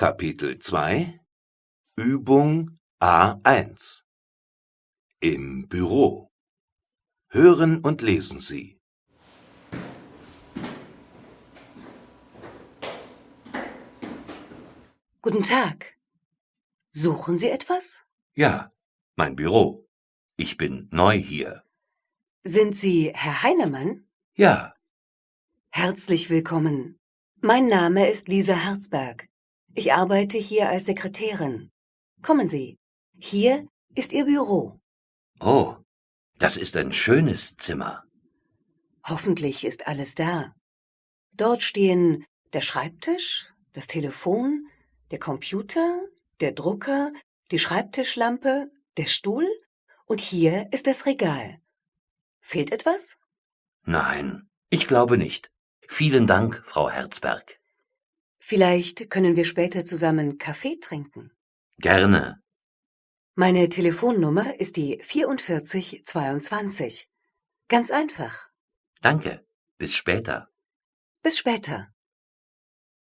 Kapitel 2 Übung A1 Im Büro Hören und lesen Sie. Guten Tag. Suchen Sie etwas? Ja, mein Büro. Ich bin neu hier. Sind Sie Herr Heinemann? Ja, Herzlich willkommen. Mein Name ist Lisa Herzberg. Ich arbeite hier als Sekretärin. Kommen Sie. Hier ist Ihr Büro. oh, das ist ein schönes Zimmer. Hoffentlich ist alles da. Dort stehen der Schreibtisch, das Telefon, der Computer, der Drucker, die Schreibtischlampe, der Stuhl und hier ist das Regal. Fehlt etwas? Nein, ich glaube nicht. Vielen Dank, Frau Herzberg. Vielleicht können wir später zusammen Kaffee trinken. Gerne. Meine Telefonnummer ist die 4422. Ganz einfach. Danke. Bis später. Bis später.